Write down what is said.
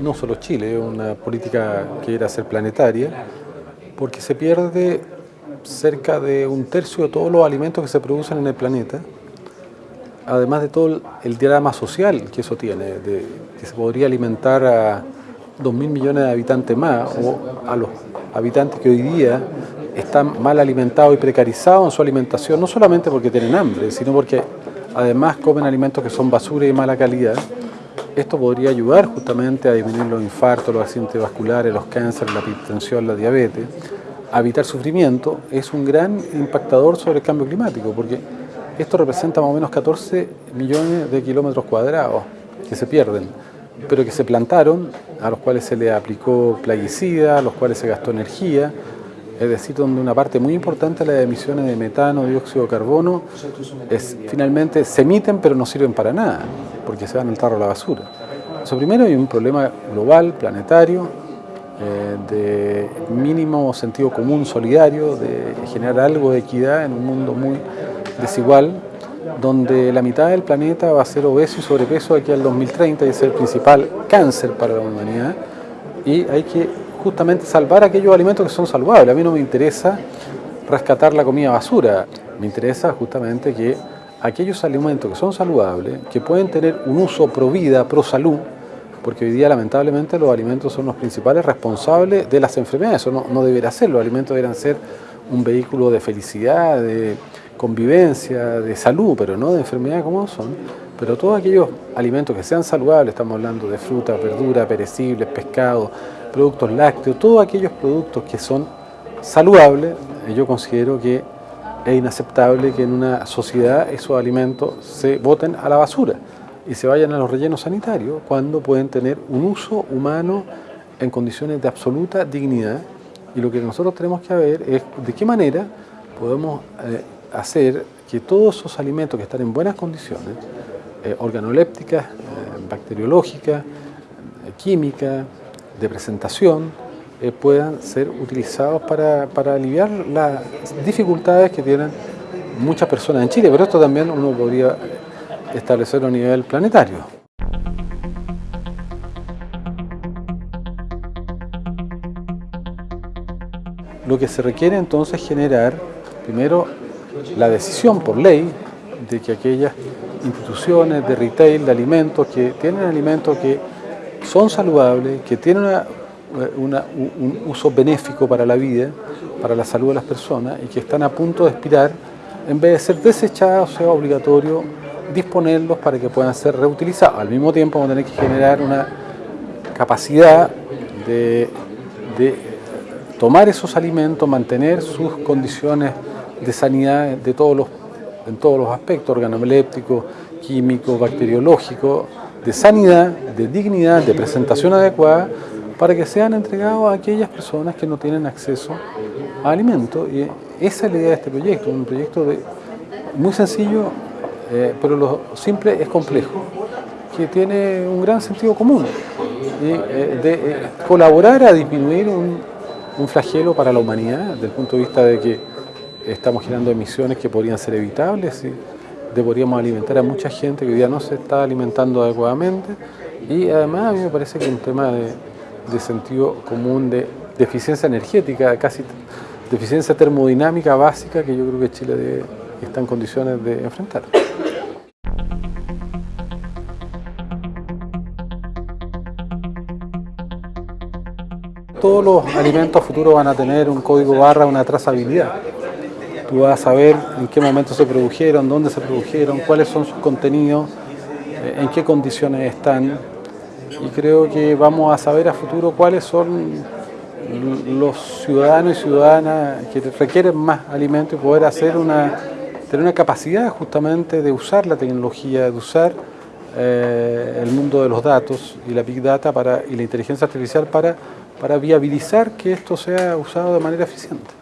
no solo Chile, una política que era ser planetaria, porque se pierde cerca de un tercio de todos los alimentos que se producen en el planeta, además de todo el drama social que eso tiene, de, que se podría alimentar a 2.000 millones de habitantes más, o a los habitantes que hoy día están mal alimentados y precarizados en su alimentación, no solamente porque tienen hambre, sino porque además comen alimentos que son basura y mala calidad. Esto podría ayudar justamente a disminuir los infartos, los accidentes vasculares, los cánceres, la hipertensión, la diabetes, a evitar sufrimiento, es un gran impactador sobre el cambio climático, porque esto representa más o menos 14 millones de kilómetros cuadrados que se pierden, pero que se plantaron, a los cuales se le aplicó plaguicida, a los cuales se gastó energía, es decir, donde una parte muy importante de las emisiones de metano, dióxido de carbono, es, finalmente se emiten pero no sirven para nada, porque se van al tarro a la basura. Eso primero hay un problema global, planetario, eh, de mínimo sentido común solidario, de generar algo de equidad en un mundo muy desigual, donde la mitad del planeta va a ser obeso y sobrepeso aquí al 2030 y es el principal cáncer para la humanidad, y hay que justamente salvar aquellos alimentos que son saludables. A mí no me interesa rescatar la comida basura, me interesa justamente que aquellos alimentos que son saludables, que pueden tener un uso pro vida, pro salud, porque hoy día lamentablemente los alimentos son los principales responsables de las enfermedades, eso no, no debería ser, los alimentos deberían ser un vehículo de felicidad, de convivencia, de salud, pero no de enfermedad como son. Pero todos aquellos alimentos que sean saludables, estamos hablando de fruta, verdura, perecibles, pescado, productos lácteos, todos aquellos productos que son saludables, eh, yo considero que es inaceptable que en una sociedad esos alimentos se boten a la basura y se vayan a los rellenos sanitarios cuando pueden tener un uso humano en condiciones de absoluta dignidad y lo que nosotros tenemos que ver es de qué manera podemos eh, hacer que todos esos alimentos que están en buenas condiciones, eh, organolépticas, bacteriológicas, químicas, de presentación eh, puedan ser utilizados para, para, aliviar las dificultades que tienen muchas personas en Chile, pero esto también uno podría establecerlo a nivel planetario. Lo que se requiere entonces es generar, primero, la decisión por ley de que aquellas instituciones de retail, de alimentos, que tienen alimentos que son saludables, que tienen un uso benéfico para la vida, para la salud de las personas y que están a punto de expirar, en vez de ser desechados, sea obligatorio disponerlos para que puedan ser reutilizados. Al mismo tiempo vamos a tener que generar una capacidad de, tomar esos alimentos, mantener sus condiciones de sanidad de todos los, en todos los aspectos, organolépticos, químicos, bacteriológicos, de sanidad, de dignidad, de presentación adecuada, para que sean entregados a aquellas personas que no tienen acceso a alimentos. Y esa es la idea de este proyecto, un proyecto de, muy sencillo, eh, pero lo simple es complejo, que tiene un gran sentido común, y, eh, de eh, colaborar a disminuir un, un flagelo para la humanidad, desde el punto de vista de que estamos generando emisiones que podrían ser evitables, deberíamos alimentar a mucha gente que hoy día no se está alimentando adecuadamente. Y además a mí me parece que es un tema de, sentido común de deficiencia energética, casi deficiencia termodinámica básica que yo creo que Chile está en condiciones de enfrentar. Todos los alimentos futuros van a tener un código barra, una trazabilidad tú vas a saber en qué momento se produjeron, dónde se produjeron, cuáles son sus contenidos, eh, en qué condiciones están. Y creo que vamos a saber a futuro cuáles son los ciudadanos y ciudadanas que requieren más alimentos y poder hacer una, tener una capacidad justamente de usar la tecnología, de usar eh, el mundo de los datos y la Big Data para, y la inteligencia artificial para, para viabilizar que esto sea usado de manera eficiente.